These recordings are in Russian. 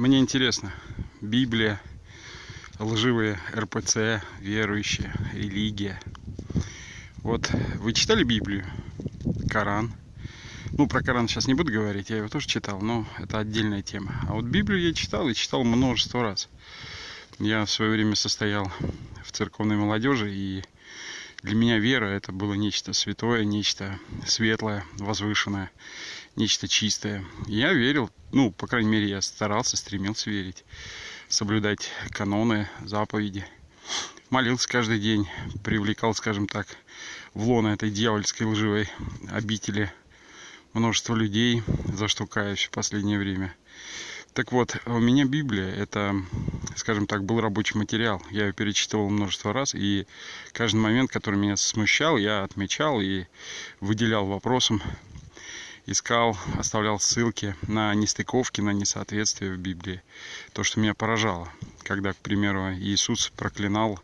Мне интересно, Библия, лживые РПЦ, верующие, религия. Вот вы читали Библию? Коран? Ну, про Коран сейчас не буду говорить, я его тоже читал, но это отдельная тема. А вот Библию я читал и читал множество раз. Я в свое время состоял в церковной молодежи, и для меня вера это было нечто святое, нечто светлое, возвышенное, нечто чистое. Я верил, ну, по крайней мере, я старался, стремился верить, соблюдать каноны, заповеди. Молился каждый день, привлекал, скажем так, в лоно этой дьявольской лживой обители множество людей, за что каюсь в последнее время. Так вот, у меня Библия, это, скажем так, был рабочий материал. Я ее перечитывал множество раз, и каждый момент, который меня смущал, я отмечал и выделял вопросом, искал, оставлял ссылки на нестыковки, на несоответствия в Библии. То, что меня поражало, когда, к примеру, Иисус проклинал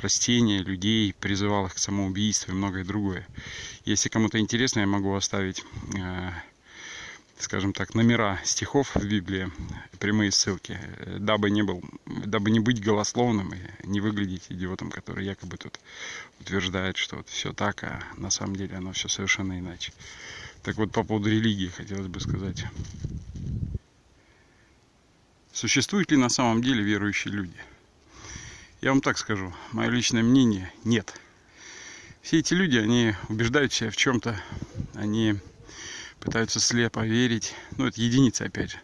растения, людей, призывал их к самоубийству и многое другое. Если кому-то интересно, я могу оставить э, скажем так, номера стихов в Библии, прямые ссылки, дабы не, был, дабы не быть голословным и не выглядеть идиотом, который якобы тут утверждает, что вот все так, а на самом деле оно все совершенно иначе. Так вот, по поводу религии хотелось бы сказать. Существуют ли на самом деле верующие люди? Я вам так скажу, мое личное мнение – нет. Все эти люди, они убеждают себя в чем-то, они пытаются слепо верить. Ну, это единицы, опять же.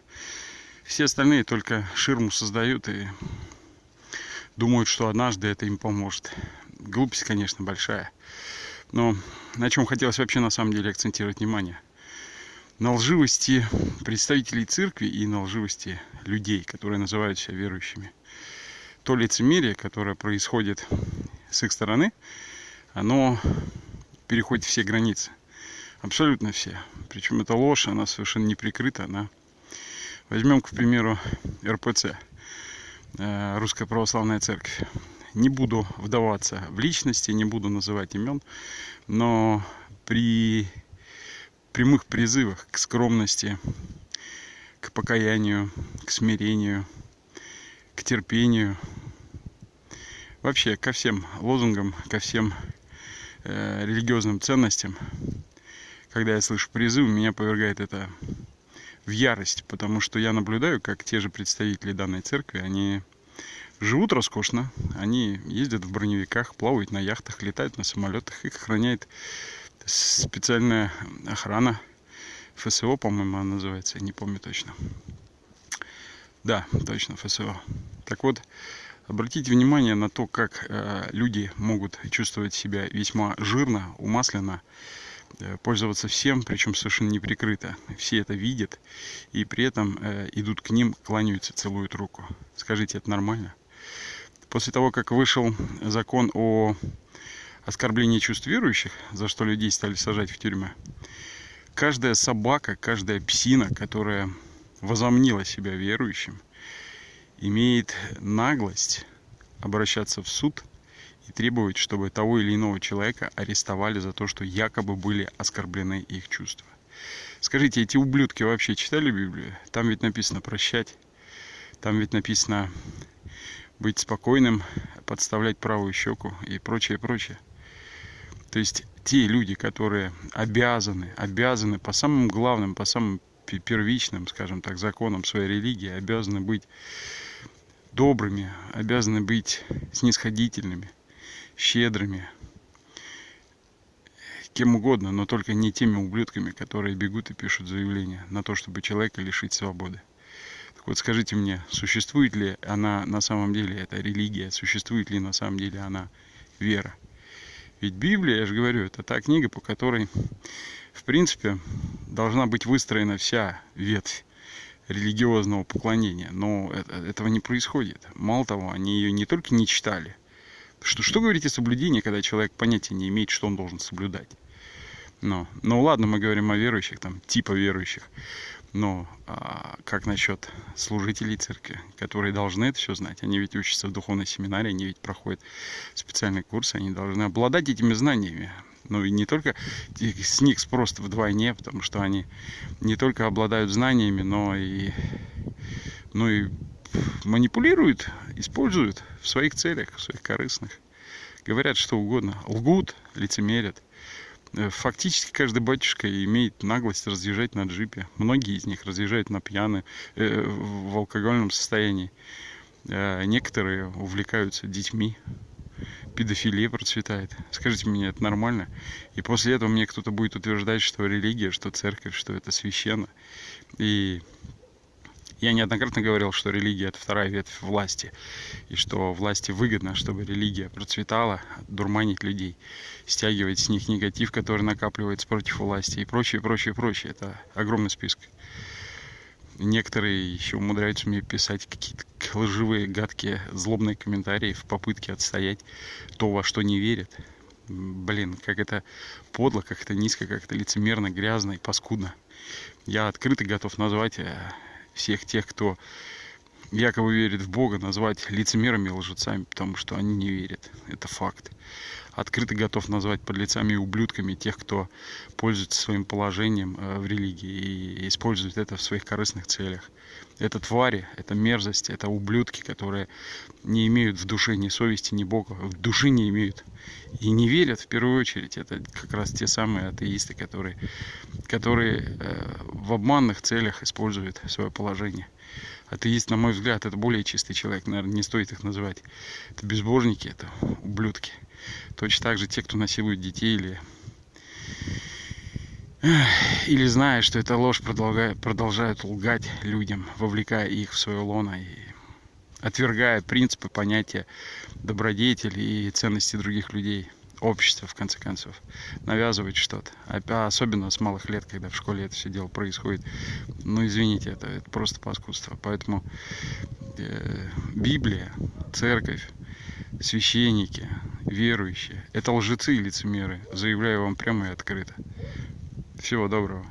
Все остальные только ширму создают и думают, что однажды это им поможет. Глупость, конечно, большая. Но на чем хотелось вообще на самом деле акцентировать внимание? На лживости представителей церкви и на лживости людей, которые называют себя верующими. То лицемерие, которое происходит с их стороны, оно переходит все границы. Абсолютно все. Причем это ложь, она совершенно не прикрыта. Она... Возьмем, к примеру, РПЦ, э, Русская Православная Церковь. Не буду вдаваться в личности, не буду называть имен, но при прямых призывах к скромности, к покаянию, к смирению, к терпению, вообще ко всем лозунгам, ко всем э, религиозным ценностям – когда я слышу призыв, меня повергает это в ярость, потому что я наблюдаю, как те же представители данной церкви, они живут роскошно, они ездят в броневиках, плавают на яхтах, летают на самолетах, их охраняет специальная охрана, ФСО, по-моему, она называется, не помню точно. Да, точно, ФСО. Так вот, обратите внимание на то, как э, люди могут чувствовать себя весьма жирно, умасленно, пользоваться всем, причем совершенно неприкрыто. Все это видят и при этом э, идут к ним, кланяются, целуют руку. Скажите, это нормально? После того, как вышел закон о оскорблении чувств верующих, за что людей стали сажать в тюрьмы, каждая собака, каждая псина, которая возомнила себя верующим, имеет наглость обращаться в суд – и требовать, чтобы того или иного человека арестовали за то, что якобы были оскорблены их чувства. Скажите, эти ублюдки вообще читали Библию? Там ведь написано прощать, там ведь написано быть спокойным, подставлять правую щеку и прочее, прочее. То есть те люди, которые обязаны, обязаны по самым главным, по самым первичным, скажем так, законам своей религии, обязаны быть добрыми, обязаны быть снисходительными – щедрыми, кем угодно, но только не теми ублюдками, которые бегут и пишут заявления на то, чтобы человека лишить свободы. Так вот скажите мне, существует ли она на самом деле, эта религия, существует ли на самом деле она вера? Ведь Библия, я же говорю, это та книга, по которой, в принципе, должна быть выстроена вся ветвь религиозного поклонения. Но это, этого не происходит. Мало того, они ее не только не читали, что, что говорить о соблюдении, когда человек понятия не имеет, что он должен соблюдать? Но, ну ладно, мы говорим о верующих, там, типа верующих. Но а, как насчет служителей церкви, которые должны это все знать? Они ведь учатся в духовной семинарии, они ведь проходят специальные курсы, они должны обладать этими знаниями. Ну и не только с них просто вдвойне, потому что они не только обладают знаниями, но и но и манипулируют, используют в своих целях, в своих корыстных. Говорят что угодно, лгут, лицемерят. Э, фактически каждый батюшка имеет наглость разъезжать на джипе. Многие из них разъезжают на пьяны, э, в алкогольном состоянии. Э, некоторые увлекаются детьми. Педофилия процветает. Скажите мне, это нормально? И после этого мне кто-то будет утверждать, что религия, что церковь, что это священно. И я неоднократно говорил, что религия это вторая ветвь власти, и что власти выгодно, чтобы религия процветала, дурманить людей, стягивать с них негатив, который накапливается против власти и прочее, прочее, прочее. Это огромный список. Некоторые еще умудряются мне писать какие-то лживые, гадкие, злобные комментарии в попытке отстоять то, во что не верят. Блин, как это подло, как это низко, как это лицемерно, грязно и паскудно. Я открыто готов назвать э, всех тех, кто якобы верит в Бога, назвать лицемерами и лжецами, потому что они не верят. Это факт. Открыто готов назвать подлецами и ублюдками тех, кто пользуется своим положением э, в религии и использует это в своих корыстных целях. Это твари, это мерзость, это ублюдки, которые не имеют в душе ни совести, ни Бога, в душе не имеют. И не верят в первую очередь. Это как раз те самые атеисты, которые, которые э, в обманных целях используют свое положение атеист, на мой взгляд, это более чистый человек, наверное, не стоит их называть. Это безбожники, это ублюдки. Точно так же те, кто насилует детей или или зная, что это ложь, продолжают, лгать людям, вовлекая их в свое лоно и отвергая принципы, понятия добродетели и ценности других людей общество, в конце концов, навязывает что-то. Особенно с малых лет, когда в школе это все дело происходит. Ну, извините, это, это просто паскудство. Поэтому э, Библия, церковь, священники, верующие – это лжецы и лицемеры. Заявляю вам прямо и открыто. Всего доброго.